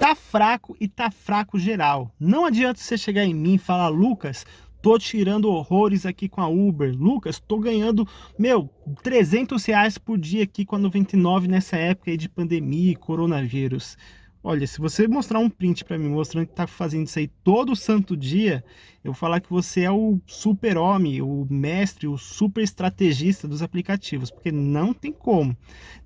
tá fraco e tá fraco geral. Não adianta você chegar em mim e falar, Lucas, tô tirando horrores aqui com a Uber. Lucas, tô ganhando, meu, 300 reais por dia aqui com a 99 nessa época de pandemia e coronavírus. Olha, se você mostrar um print para mim mostrando que tá fazendo isso aí todo santo dia, eu vou falar que você é o super-homem, o mestre, o super estrategista dos aplicativos, porque não tem como.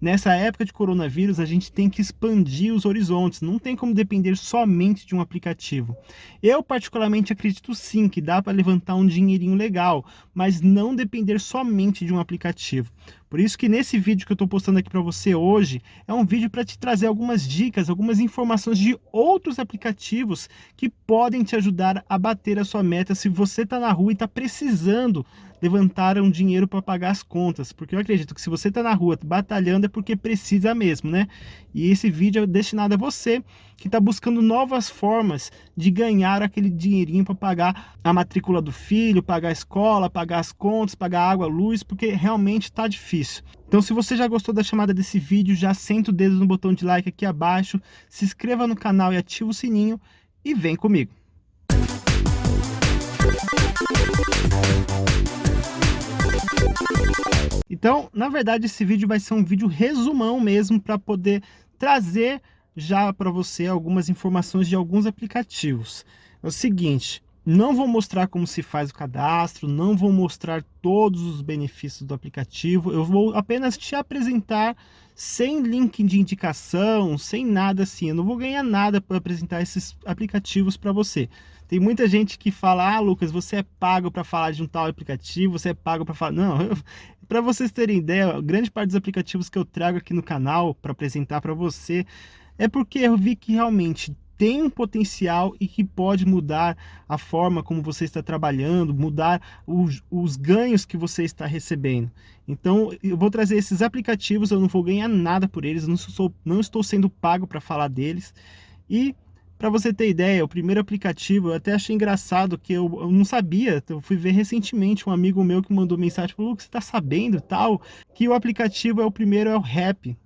Nessa época de coronavírus, a gente tem que expandir os horizontes, não tem como depender somente de um aplicativo. Eu particularmente acredito sim que dá para levantar um dinheirinho legal, mas não depender somente de um aplicativo. Por isso que nesse vídeo que eu estou postando aqui para você hoje, é um vídeo para te trazer algumas dicas, algumas informações de outros aplicativos que podem te ajudar a bater a sua meta se você está na rua e está precisando levantar um dinheiro para pagar as contas, porque eu acredito que se você está na rua batalhando é porque precisa mesmo, né? E esse vídeo é destinado a você que está buscando novas formas de ganhar aquele dinheirinho para pagar a matrícula do filho, pagar a escola, pagar as contas, pagar água, luz, porque realmente está difícil. Então se você já gostou da chamada desse vídeo, já senta o dedo no botão de like aqui abaixo, se inscreva no canal e ativa o sininho e vem comigo. Então, na verdade, esse vídeo vai ser um vídeo resumão mesmo para poder trazer já para você algumas informações de alguns aplicativos. É o seguinte, não vou mostrar como se faz o cadastro, não vou mostrar todos os benefícios do aplicativo, eu vou apenas te apresentar sem link de indicação, sem nada assim, eu não vou ganhar nada para apresentar esses aplicativos para você. Tem muita gente que fala, ah, Lucas, você é pago para falar de um tal aplicativo, você é pago para falar... Não, para vocês terem ideia, grande parte dos aplicativos que eu trago aqui no canal para apresentar para você é porque eu vi que realmente tem um potencial e que pode mudar a forma como você está trabalhando, mudar os, os, ganhos que você está recebendo. Então, eu vou trazer esses aplicativos, eu não vou ganhar nada por eles, não, sou, não estou sendo pago para falar deles. E para você ter ideia, o primeiro aplicativo, eu até achei engraçado que eu, eu, não sabia, eu fui ver recentemente um amigo meu que mandou mensagem, falou, você está sabendo tal, que o aplicativo é o primeiro, é o Rap.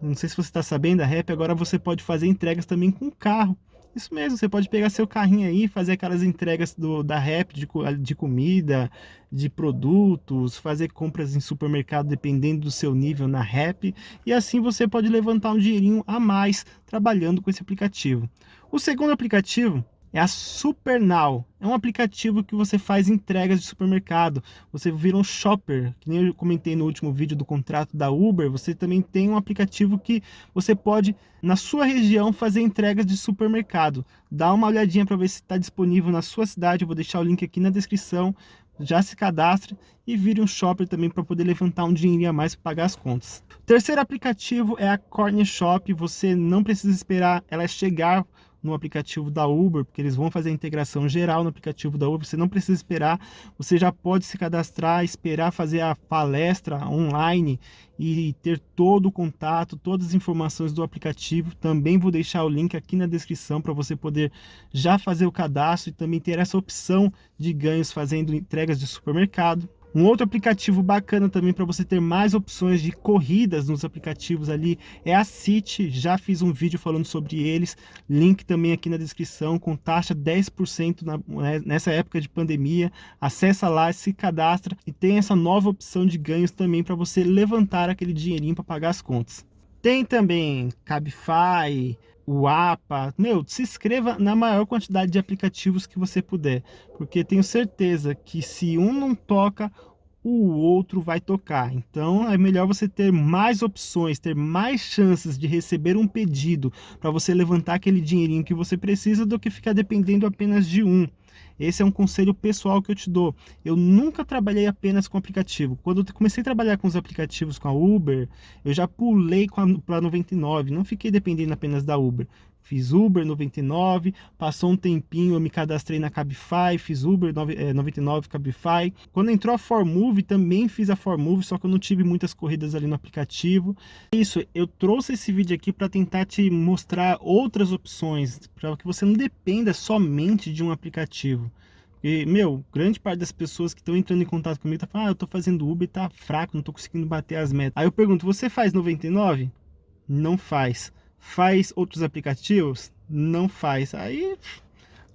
Não sei se você está sabendo, a Rap agora você pode fazer entregas também com carro. Isso mesmo, você pode pegar seu carrinho aí, fazer aquelas entregas do, da Rap de, de comida, de produtos, fazer compras em supermercado dependendo do seu nível na Rap. E assim você pode levantar um dinheirinho a mais trabalhando com esse aplicativo. O segundo aplicativo é a SuperNow. É um aplicativo que você faz entregas de supermercado. Você vira um shopper, que nem eu comentei no último vídeo do contrato da Uber. Você também tem um aplicativo que você pode, na sua região, fazer entregas de supermercado. Dá uma olhadinha para ver se está disponível na sua cidade. Eu vou deixar o link aqui na descrição. Já se cadastre e vire um shopper também para poder levantar um dinheirinho a mais para pagar as contas. O terceiro aplicativo é a Corner Shop. Você não precisa esperar ela chegar no aplicativo da Uber, porque eles vão fazer a integração geral no aplicativo da Uber, você não precisa esperar, você já pode se cadastrar, esperar fazer a palestra online e ter todo o contato, todas as informações do aplicativo. Também vou deixar o link aqui na descrição para você poder já fazer o cadastro e também ter essa opção de ganhos fazendo entregas de supermercado. Um outro aplicativo bacana também para você ter mais opções de corridas nos aplicativos ali é a City. Já fiz um vídeo falando sobre eles. Link também aqui na descrição com taxa 10% na, né, nessa época de pandemia. Acessa lá, se cadastra e tem essa nova opção de ganhos também para você levantar aquele dinheirinho para pagar as contas. Tem também Cabify, o APA, meu, se inscreva na maior quantidade de aplicativos que você puder, porque tenho certeza que se um não toca, o outro vai tocar. Então é melhor você ter mais opções, ter mais chances de receber um pedido para você levantar aquele dinheirinho que você precisa do que ficar dependendo apenas de um. Esse é um conselho pessoal que eu te dou. Eu nunca trabalhei apenas com aplicativo. Quando eu comecei a trabalhar com os aplicativos com a Uber, eu já pulei para a 99, não fiquei dependendo apenas da Uber. Fiz Uber 99, passou um tempinho, eu me cadastrei na Cabify, fiz Uber 99 é, Cabify. Quando entrou a Formove, também fiz a Formove, só que eu não tive muitas corridas ali no aplicativo. Isso, eu trouxe esse vídeo aqui para tentar te mostrar outras opções, para que você não dependa somente de um aplicativo. E, meu, grande parte das pessoas que estão entrando em contato comigo tá falando, ah, eu tô fazendo Uber tá fraco, não tô conseguindo bater as metas. Aí eu pergunto, você faz 99? Não faz. Faz outros aplicativos? não faz. Aí,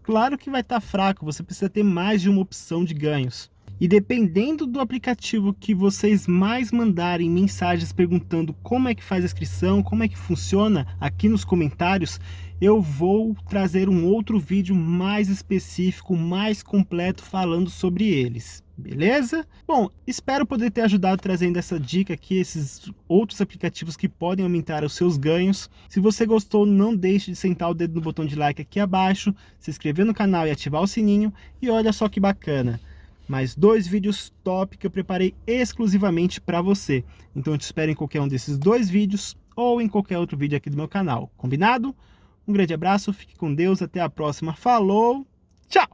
claro que vai estar tá fraco, você precisa ter mais de uma opção de ganhos. E dependendo do aplicativo que vocês mais mandarem mensagens perguntando como é que faz a inscrição, como é que funciona aqui nos comentários, eu vou trazer um outro vídeo mais específico, mais completo falando sobre eles. Beleza? Bom, espero poder ter ajudado trazendo essa dica aqui, esses outros aplicativos que podem aumentar os seus ganhos. Se você gostou, não deixe de sentar o dedo no botão de like aqui abaixo, se inscrever no canal e ativar o sininho. E olha só que bacana! mais dois vídeos top que eu preparei exclusivamente para você. Então eu te espero em qualquer um desses dois vídeos ou em qualquer outro vídeo aqui do meu canal. Combinado? Um grande abraço, fique com Deus, até a próxima. Falou, tchau!